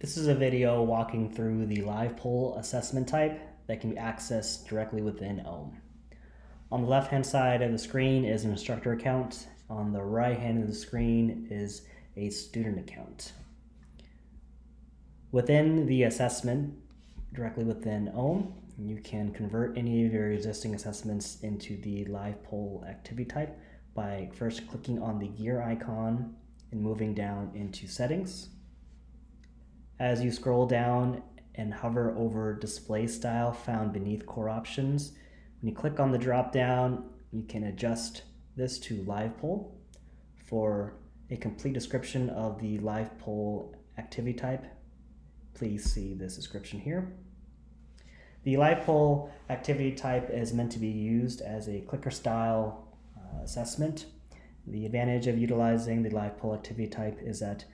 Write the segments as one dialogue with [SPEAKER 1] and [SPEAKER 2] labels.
[SPEAKER 1] This is a video walking through the live poll assessment type that can be accessed directly within OHM. On the left hand side of the screen is an instructor account. On the right hand of the screen is a student account. Within the assessment, directly within OHM, you can convert any of your existing assessments into the live poll activity type by first clicking on the gear icon and moving down into settings. As you scroll down and hover over display style found beneath core options, when you click on the drop down, you can adjust this to live poll. For a complete description of the live poll activity type, please see this description here. The live poll activity type is meant to be used as a clicker style uh, assessment. The advantage of utilizing the live poll activity type is that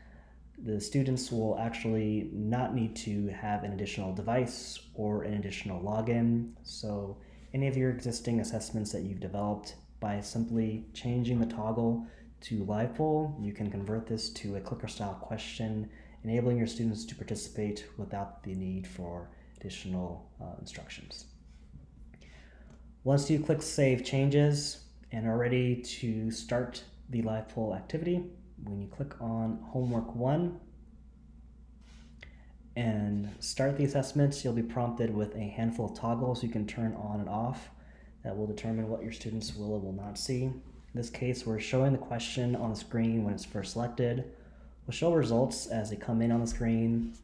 [SPEAKER 1] the students will actually not need to have an additional device or an additional login. So any of your existing assessments that you've developed by simply changing the toggle to live poll, you can convert this to a clicker style question, enabling your students to participate without the need for additional uh, instructions. Once you click Save Changes and are ready to start the live poll activity, when you click on homework one and start the assessments, you'll be prompted with a handful of toggles you can turn on and off that will determine what your students will or will not see. In this case, we're showing the question on the screen when it's first selected. We'll show results as they come in on the screen.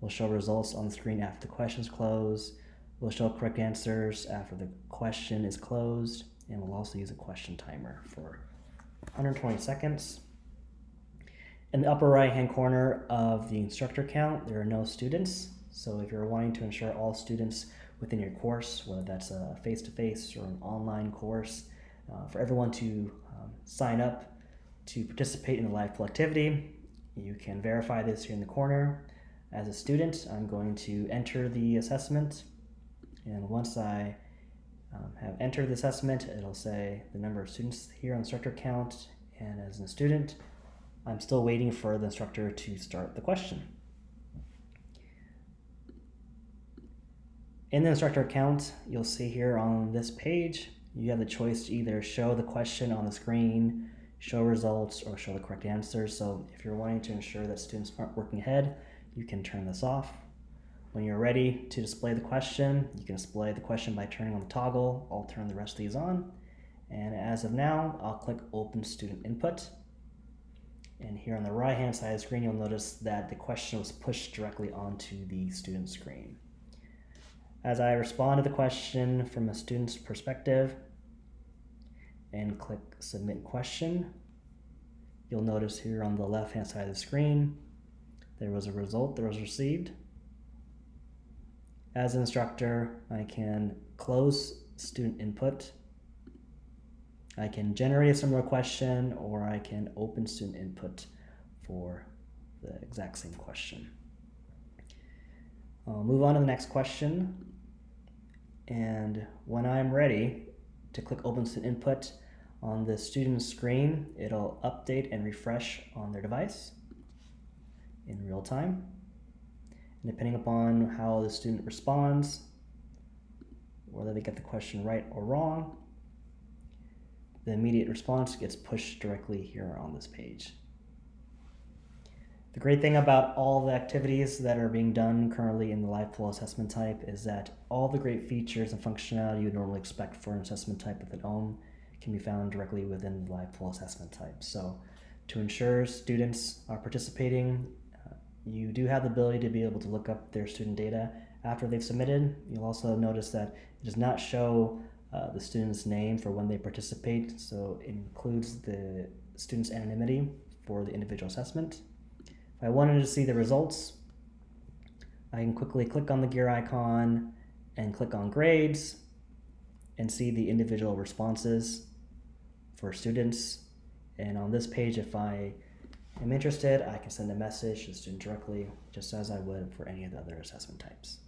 [SPEAKER 1] We'll show results on the screen after the questions close. We'll show correct answers after the question is closed. And we'll also use a question timer for 120 seconds. In the upper right hand corner of the instructor count, there are no students. So if you're wanting to ensure all students within your course, whether that's a face-to-face -face or an online course, uh, for everyone to um, sign up to participate in the live poll activity, you can verify this here in the corner. As a student, I'm going to enter the assessment. And once I um, have entered the assessment, it'll say the number of students here on instructor count. And as a student, I'm still waiting for the instructor to start the question. In the instructor account, you'll see here on this page, you have the choice to either show the question on the screen, show results, or show the correct answers. So if you're wanting to ensure that students aren't working ahead, you can turn this off. When you're ready to display the question, you can display the question by turning on the toggle. I'll turn the rest of these on. And as of now, I'll click Open Student Input. And here on the right hand side of the screen, you'll notice that the question was pushed directly onto the student screen. As I respond to the question from a student's perspective and click Submit Question, you'll notice here on the left hand side of the screen, there was a result that was received. As an instructor, I can close student input I can generate a similar question or I can open student input for the exact same question. I'll move on to the next question. And when I'm ready to click open student input on the student's screen, it'll update and refresh on their device in real time. And depending upon how the student responds, whether they get the question right or wrong, the immediate response gets pushed directly here on this page. The great thing about all the activities that are being done currently in the live poll assessment type is that all the great features and functionality you would normally expect for an assessment type within OHM can be found directly within the live poll assessment type. So to ensure students are participating, uh, you do have the ability to be able to look up their student data after they've submitted. You'll also notice that it does not show uh, the student's name for when they participate. So it includes the student's anonymity for the individual assessment. If I wanted to see the results, I can quickly click on the gear icon and click on grades and see the individual responses for students. And on this page, if I am interested, I can send a message to the student directly, just as I would for any of the other assessment types.